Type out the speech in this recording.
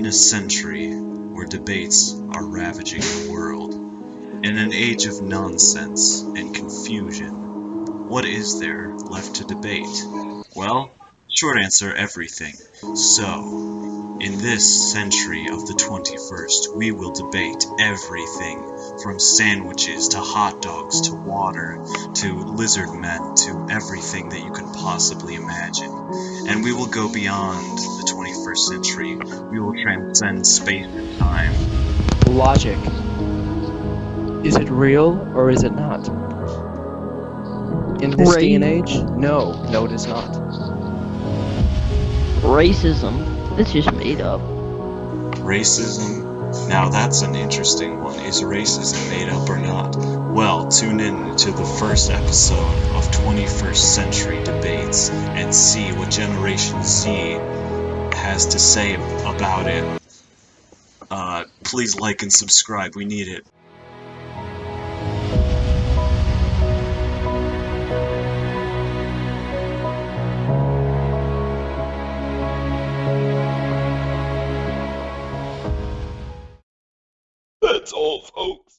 In a century where debates are ravaging the world, in an age of nonsense and confusion, what is there left to debate? Well, short answer everything. So, in this century of the 21st, we will debate everything from sandwiches to hot dogs to water to lizard men to everything that you can possibly imagine. And we will go beyond the 21st century. We will transcend space and time. Logic. Is it real or is it not? In this day and age, no, no, it is not. Racism. That's just made up. Racism? Now that's an interesting one. Is racism made up or not? Well, tune in to the first episode of 21st Century Debates and see what Generation Z has to say about it. Uh, please like and subscribe. We need it. That's all, folks.